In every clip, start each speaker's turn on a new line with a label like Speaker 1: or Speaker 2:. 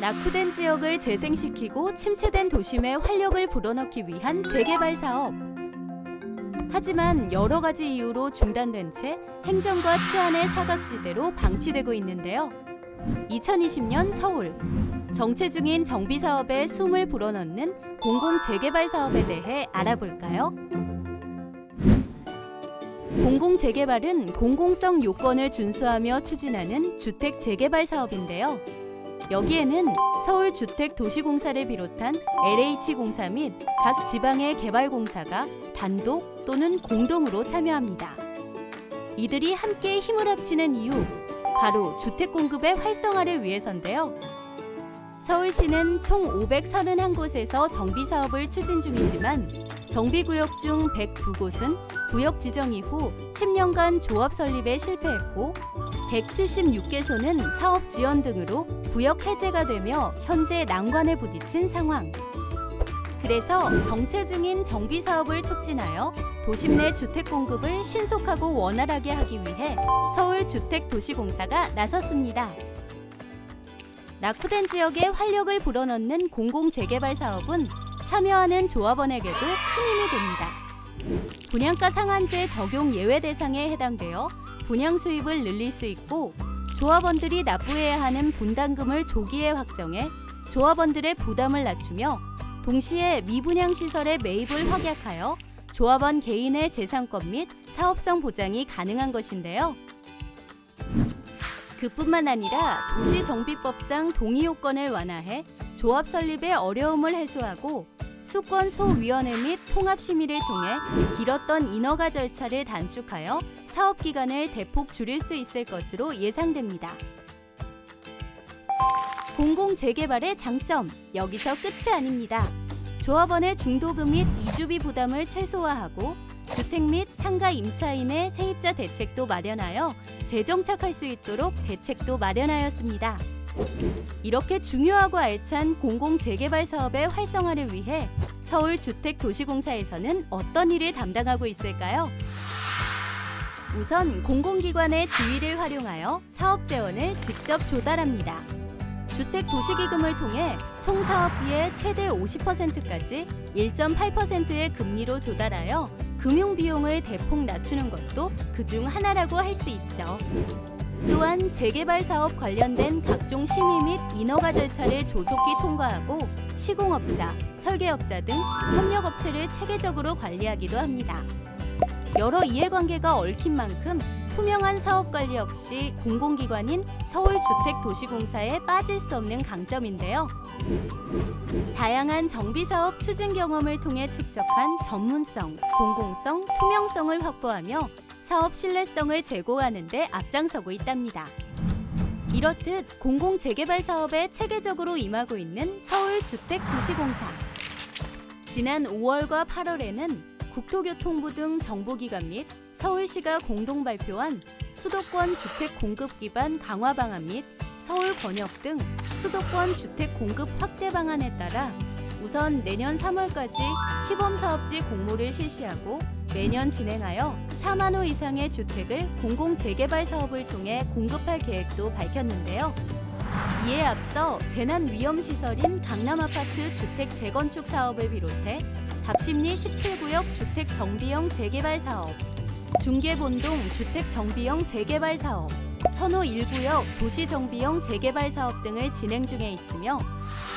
Speaker 1: 낙후된 지역을 재생시키고 침체된 도심에 활력을 불어넣기 위한 재개발 사업. 하지만 여러 가지 이유로 중단된 채 행정과 치안의 사각지대로 방치되고 있는데요. 2020년 서울 정체 중인 정비 사업에 숨을 불어넣는 공공 재개발 사업에 대해 알아볼까요? 공공 재개발은 공공성 요건을 준수하며 추진하는 주택 재개발 사업인데요. 여기에는 서울주택도시공사를 비롯한 LH공사 및 각 지방의 개발공사가 단독 또는 공동으로 참여합니다. 이들이 함께 힘을 합치는 이유, 바로 주택 공급의 활성화를 위해서인데요. 서울시는 총 531곳에서 정비 사업을 추진 중이지만 정비구역 중 102곳은 구역 지정 이후 10년간 조합 설립에 실패했고 176개소는 사업 지연 등으로 구역 해제가 되며 현재 난관에 부딪힌 상황. 그래서 정체 중인 정비 사업을 촉진하여 도심 내 주택 공급을 신속하고 원활하게 하기 위해 서울주택도시공사가 나섰습니다. 낙후된 지역에 활력을 불어넣는 공공재개발 사업은 참여하는 조합원에게도 큰 힘이 됩니다. 분양가 상한제 적용 예외 대상에 해당되어 분양 수입을 늘릴 수 있고 조합원들이 납부해야 하는 분담금을 조기에 확정해 조합원들의 부담을 낮추며 동시에 미분양 시설의 매입을 확약하여 조합원 개인의 재산권 및 사업성 보장이 가능한 것인데요. 그뿐만 아니라 도시정비법상 동의 요건을 완화해 조합 설립의 어려움을 해소하고 수권 소위원회 및 통합 심의를 통해 길었던 인허가 절차를 단축하여 사업 기간을 대폭 줄일 수 있을 것으로 예상됩니다. 공공 재개발의 장점 여기서 끝이 아닙니다. 조합원의 중도금 및 이주비 부담을 최소화하고 주택 및 상가 임차인의 세입자 대책도 마련하여 재정착할 수 있도록 대책도 마련하였습니다. 이렇게 중요하고 알찬 공공 재개발 사업의 활성화를 위해 서울주택도시공사에서는 어떤 일을 담당하고 있을까요? 우선 공공기관의 지위를 활용하여 사업 재원을 직접 조달합니다. 주택도시기금을 통해 총 사업비의 최대 50%까지 1.8%의 금리로 조달하여 금융 비용을 대폭 낮추는 것도 그 중 하나라고 할 수 있죠. 또한 재개발 사업 관련된 각종 심의 및 인허가 절차를 조속히 통과하고 시공업자, 설계업자 등 협력업체를 체계적으로 관리하기도 합니다. 여러 이해관계가 얽힌 만큼 투명한 사업관리 역시 공공기관인 서울주택도시공사에 빠질 수 없는 강점인데요. 다양한 정비사업 추진 경험을 통해 축적한 전문성, 공공성, 투명성을 확보하며 사업 신뢰성을 제고하는 데 앞장서고 있답니다. 이렇듯 공공재개발 사업에 체계적으로 임하고 있는 서울주택도시공사. 지난 5월과 8월에는 국토교통부 등 정부기관 및 서울시가 공동 발표한 수도권 주택 공급 기반 강화 방안 및 서울 권역 등 수도권 주택 공급 확대 방안에 따라 우선 내년 3월까지 시범 사업지 공모를 실시하고 매년 진행하여 4만 호 이상의 주택을 공공 재개발 사업을 통해 공급할 계획도 밝혔는데요. 이에 앞서 재난 위험 시설인 강남 아파트 주택 재건축 사업을 비롯해 답심리 17구역 주택 정비형 재개발 사업, 중계본동 주택 정비형 재개발 사업, 천호 1구역 도시 정비형 재개발 사업 등을 진행 중에 있으며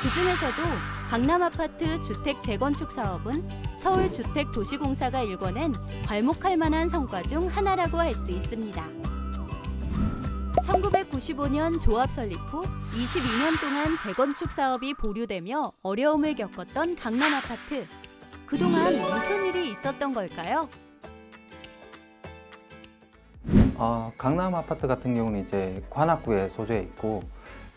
Speaker 1: 그중에서도 강남 아파트 주택 재건축 사업은 서울주택도시공사가 일궈낸 괄목할 만한 성과 중 하나라고 할 수 있습니다. 1995년 조합 설립 후 22년 동안 재건축 사업이 보류되며 어려움을 겪었던 강남 아파트. 그동안 무슨 일이 있었던 걸까요?
Speaker 2: 어, 강남 아파트 같은 경우는 이제 관악구에 소재해 있고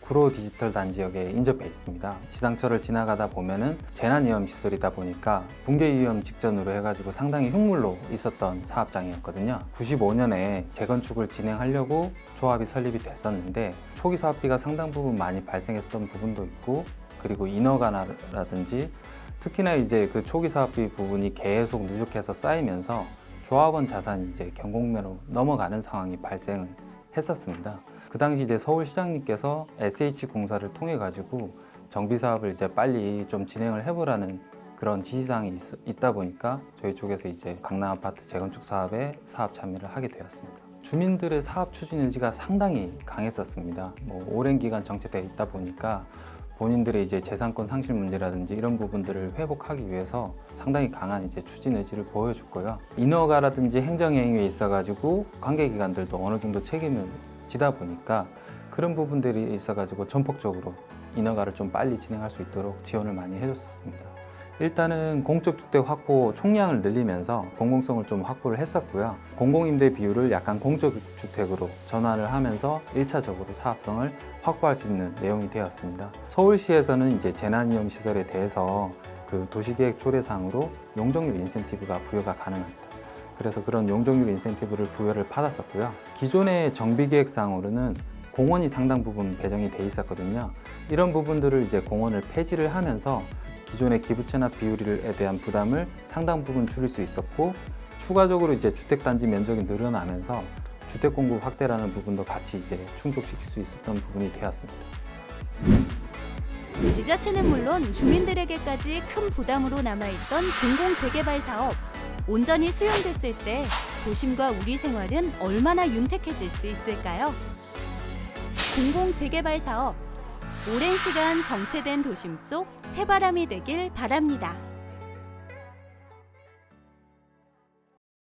Speaker 2: 구로 디지털 단지역에 인접해 있습니다. 지상철을 지나가다 보면은 재난위험 시설이다 보니까 붕괴 위험 직전으로 해가지고 상당히 흉물로 있었던 사업장이었거든요. 95년에 재건축을 진행하려고 조합이 설립이 됐었는데 초기 사업비가 상당 부분 많이 발생했던 부분도 있고 그리고 인허가라든지 특히나 이제 그 초기 사업비 부분이 계속 누적해서 쌓이면서 조합원 자산이 이제 경공매로 넘어가는 상황이 발생을 했었습니다. 그 당시 이제 서울시장님께서 SH 공사를 통해 가지고 정비 사업을 이제 빨리 좀 진행을 해보라는 그런 지시사항이 있, 다 보니까 저희 쪽에서 이제 강남 아파트 재건축 사업에 사업 참여를 하게 되었습니다. 주민들의 사업 추진 의지가 상당히 강했었습니다. 뭐 오랜 기간 정체되어 있다 보니까 본인들의 이제 재산권 상실 문제라든지 이런 부분들을 회복하기 위해서 상당히 강한 이제 추진 의지를 보여줬고요. 인허가라든지 행정행위에 있어 가지고 관계기관들도 어느 정도 책임을 지다 보니까 그런 부분들이 있어 가지고 전폭적으로 인허가를 좀 빨리 진행할 수 있도록 지원을 많이 해줬습니다. 일단은 공적 주택 확보 총량을 늘리면서 공공성을 좀 확보를 했었고요. 공공임대 비율을 약간 공적 주택으로 전환을 하면서 1차적으로 사업성을 확보할 수 있는 내용이 되었습니다. 서울시에서는 이제 재난위험 시설에 대해서 그 도시계획 조례상으로 용적률 인센티브가 부여가 가능합니다. 그래서 그런 용적률 인센티브를 부여를 받았었고요. 기존의 정비계획상으로는 공원이 상당 부분 배정이 돼 있었거든요. 이런 부분들을 이제 공원을 폐지를 하면서 기존의 기부 체납 비율에 대한 부담을 상당 부분 줄일 수 있었고 추가적으로 이제 주택 단지 면적이 늘어나면서 주택 공급 확대라는 부분도 같이 이제 충족시킬 수 있었던 부분이 되었습니다.
Speaker 1: 지자체는 물론 주민들에게까지 큰 부담으로 남아있던 공공 재개발 사업. 온전히 수용됐을 때 도심과 우리 생활은 얼마나 윤택해질 수 있을까요? 공공 재개발 사업. 오랜 시간 정체된 도심 속 새바람이 되길 바랍니다.